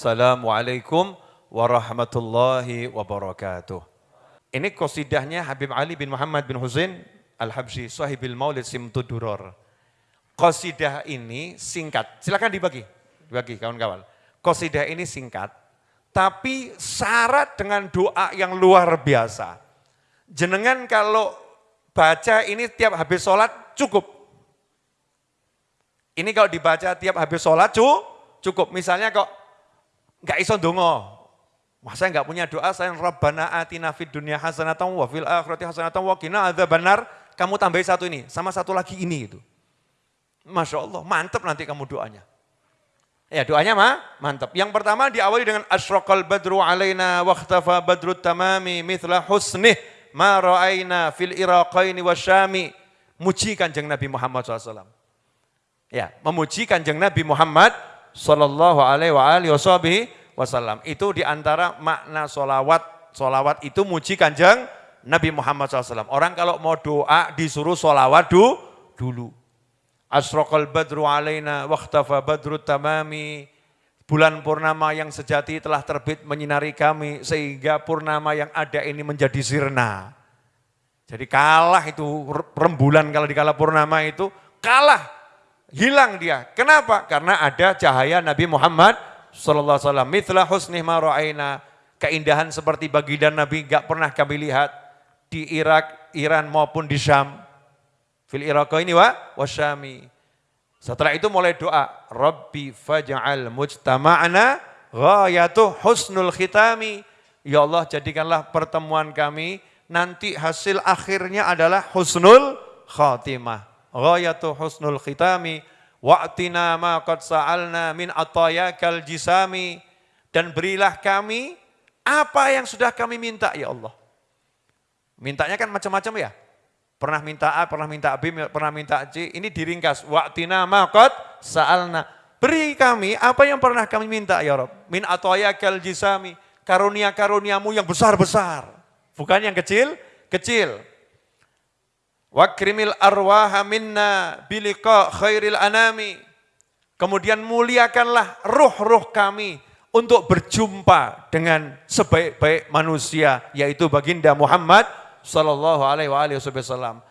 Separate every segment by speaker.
Speaker 1: Assalamualaikum warahmatullahi wabarakatuh. Ini kosidahnya Habib Ali bin Muhammad bin Husain Al-Habsyi Sahibil Maulid Simtuduror. Kosidah ini singkat, silakan dibagi, dibagi kawan-kawan. Kosidah ini singkat, tapi syarat dengan doa yang luar biasa. Jenengan kalau baca ini tiap habis sholat cukup. Ini kalau dibaca tiap habis sholat cukup. Misalnya kok nggak iso dongo, Wah saya nggak punya doa, saya Rabbana atina fid dunya hasanatan wa fil akhirati hasanatan wa qina benar. Kamu tambahin satu ini, sama satu lagi ini itu. Masya Allah, mantap nanti kamu doanya. Ya doanya mah mantap. Yang pertama diawali dengan asyraqal badru alaina waqtafa badru tamami mithla husnih ma ra'aina fil iraqaini wasyami. Muji kanjeng Nabi Muhammad SAW. Ya, memuji kanjeng Nabi Muhammad Sallallahu alaihi wa alihi wasallam. Itu di antara makna solawat. Solawat itu muji kanjeng Nabi Muhammad SAW. Orang kalau mau doa disuruh solawat du, dulu. Asrokal badru alaina wakhtafa badru tamami. Bulan purnama yang sejati telah terbit menyinari kami sehingga purnama yang ada ini menjadi sirna. Jadi kalah itu rembulan kalau di kala purnama itu kalah, hilang dia. Kenapa? Karena ada cahaya Nabi Muhammad sallallahu alaihi wasallam mithla husnih ma keindahan seperti baginda Nabi enggak pernah kami lihat di Irak, Iran maupun di Syam. Fil ini wa wasyami. Setelah itu mulai doa, Rabbi faj'al mujtama'ana ghayatu husnul khitami. Ya Allah jadikanlah pertemuan kami nanti hasil akhirnya adalah husnul khatimah. Ghayatu husnul khitami Wa'tina ma qad sa'alna min atayakal jisami. Dan berilah kami apa yang sudah kami minta ya Allah. Mintanya kan macam-macam ya. Pernah minta A, pernah minta B, pernah minta C. Ini diringkas. Wa'tina ma qad sa'alna. Beri kami apa yang pernah kami minta ya Rabb. Min atayakal jisami. Karunia-karuniamu yang besar-besar. Bukan yang kecil, kecil. Wakrimil arwaha minna bilika khairil anami. Kemudian muliakanlah ruh-ruh kami untuk berjumpa dengan sebaik-baik manusia yaitu baginda Muhammad sallallahu alaihi wasallam.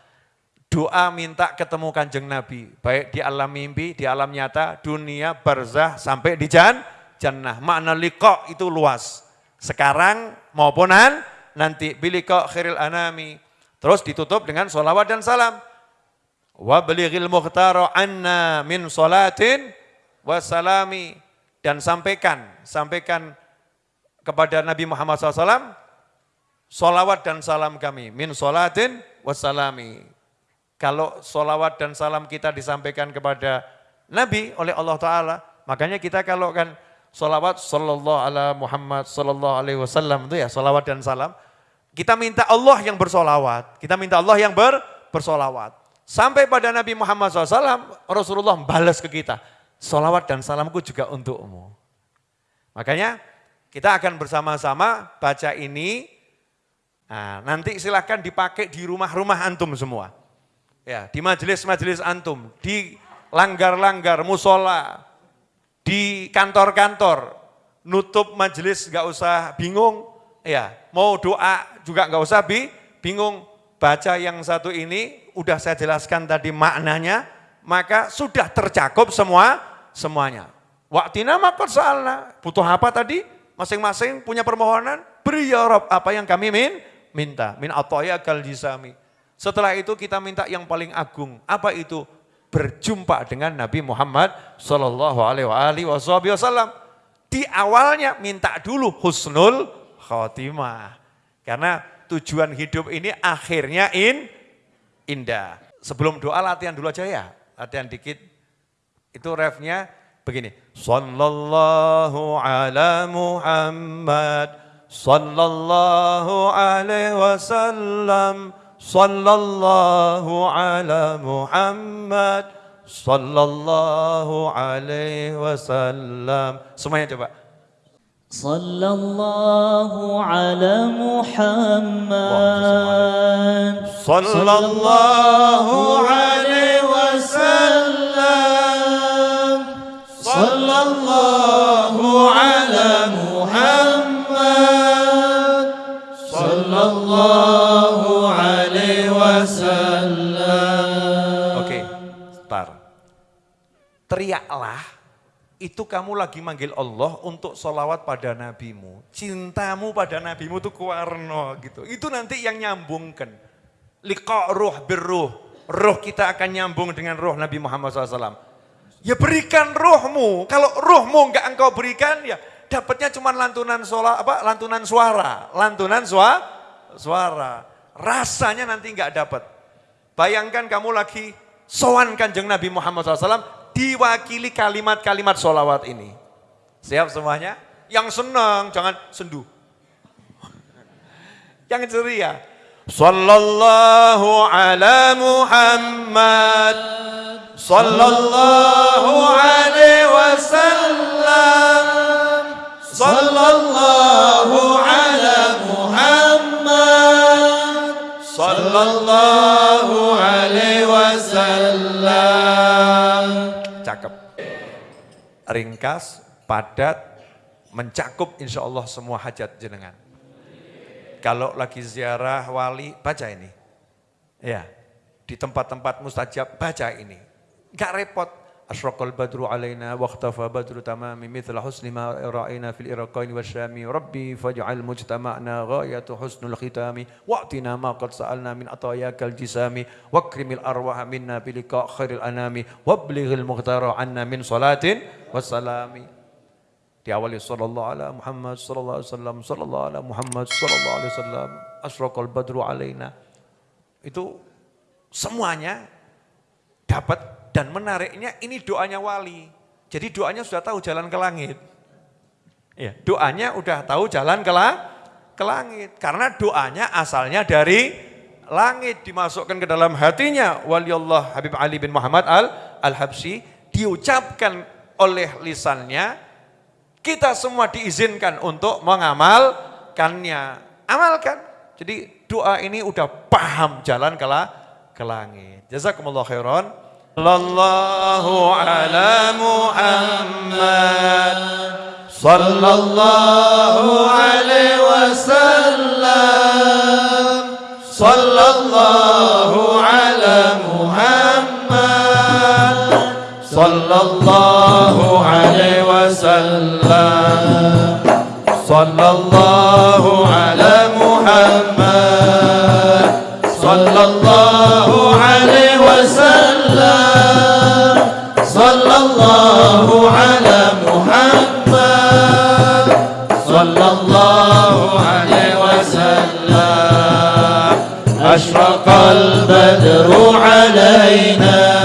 Speaker 1: Doa minta ketemu kanjeng Nabi, baik di alam mimpi, di alam nyata, dunia, barzah, sampai di jan, jannah. Makna liqa itu luas. Sekarang maupunan nanti bilika khairil anami Terus ditutup dengan solawat dan salam. Wa belighil muhtaro anna min solatin wa salami. Dan sampaikan, sampaikan kepada Nabi Muhammad SAW, solawat dan salam kami. Min solatin wa salami. Kalau solawat dan salam kita disampaikan kepada Nabi oleh Allah Ta'ala, makanya kita kalau kan solawat sallallahu ala Muhammad sallallahu alaihi wasallam itu ya solawat dan salam kita minta Allah yang bersolawat. Kita minta Allah yang ber, bersolawat. Sampai pada Nabi Muhammad SAW, Rasulullah balas ke kita. Solawat dan salamku juga untukmu. Makanya kita akan bersama-sama baca ini. Nah, nanti silahkan dipakai di rumah-rumah antum semua. Ya, di majelis-majelis antum, di langgar-langgar, musola, di kantor-kantor, nutup majelis gak usah bingung, ya mau doa juga nggak usah bi, bingung baca yang satu ini udah saya jelaskan tadi maknanya, maka sudah tercakup semua semuanya. Waktina makot soalnya butuh apa tadi? Masing-masing punya permohonan, beri ya Rob apa yang kami min, minta. Min atoya kal. Setelah itu kita minta yang paling agung. Apa itu? Berjumpa dengan Nabi Muhammad Sallallahu Alaihi Wasallam. Di awalnya minta dulu husnul khotimah. Karena tujuan hidup ini akhirnya in, indah. Sebelum doa latihan dulu aja ya, latihan dikit. Itu refnya begini. Sallallahu ala Muhammad, sallallahu alaihi wasallam, sallallahu ala Muhammad, sallallahu alaihi wasallam. Semuanya coba.
Speaker 2: صلى الله على محمد
Speaker 1: صلى الله عليه وسلم
Speaker 2: صلى الله على محمد صلى الله عليه وسلم أوكي okay.
Speaker 1: tar. Teriaklah itu kamu lagi manggil Allah untuk solawat pada nabimu. Cintamu pada nabimu itu kuarno gitu. Itu nanti yang nyambungkan. Liqa ruh birruh. Ruh kita akan nyambung dengan ruh Nabi Muhammad SAW. Ya berikan ruhmu. Kalau ruhmu enggak engkau berikan ya dapatnya cuma lantunan sola, apa lantunan suara, lantunan suara, suara. Rasanya nanti enggak dapat. Bayangkan kamu lagi sowan kanjeng Nabi Muhammad SAW diwakili kalimat-kalimat solawat ini. Siap semuanya? Yang senang, jangan sendu. Yang ceria. Sallallahu ala Muhammad. Sallallahu alaihi Ringkas, padat, mencakup insya Allah semua hajat jenengan. Kalau lagi ziarah wali, baca ini. Ya, di tempat-tempat mustajab, baca ini. Gak repot. Ashraqal badru alaina waqtafa badru tamami mithla husni ma ra'ina fil iraqain wasyami rabbi faj'al mujtama'na ghayatu husnul khitami wa'tina ma qad sa'alna min atayakal jisami wakrimil arwaha minna bilika khairil anami wablighil mughtara anna min salatin wassalami diawali sallallahu ala Muhammad sallallahu alaihi wasallam sallallahu ala Muhammad sallallahu alaihi wasallam asraqal badru alaina itu semuanya dapat dan menariknya ini doanya wali. Jadi doanya sudah tahu jalan ke langit. Ya, doanya udah tahu jalan ke, la, ke langit. Karena doanya asalnya dari langit dimasukkan ke dalam hatinya. Waliullah Habib Ali bin Muhammad al al-Habsyi diucapkan oleh lisannya. Kita semua diizinkan untuk mengamalkannya. Amalkan. Jadi doa ini udah paham jalan ke, la, ke langit. Jazakumullah khairan. Sallallahu ala Muhammad Sallallahu alaihi wasallam Sallallahu ala Muhammad Sallallahu alaihi wasallam Sallallahu ala Muhammad Sallallahu alaihi wasallam الله على محمد. صلى الله عليه وسلم. أشرق البدر علينا.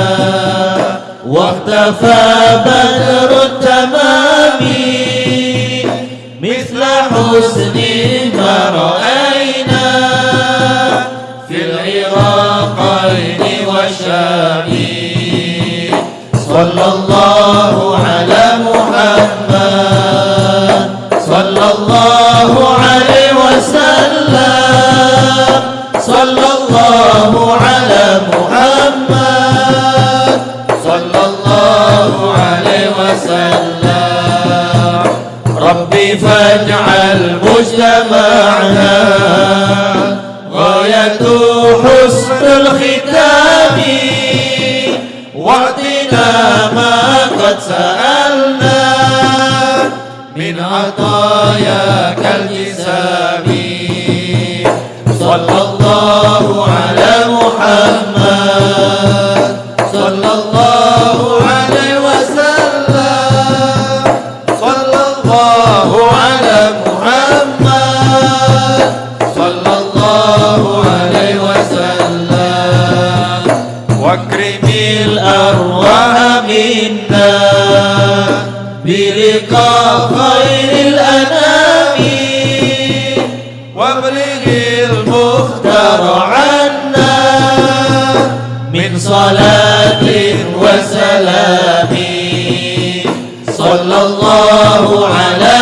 Speaker 1: واختفى بدر التمام. مثل حسن ما رأينا. في العراقين والشام. صلى الله على محمد. صلى الله عليه وسلم. صلى الله على محمد. صلى الله عليه وسلم. ربي فاجعل مجتمعنا بلقاء خير الأنام. وابلغ المختار عنا من صلاة وسلام. صلى الله على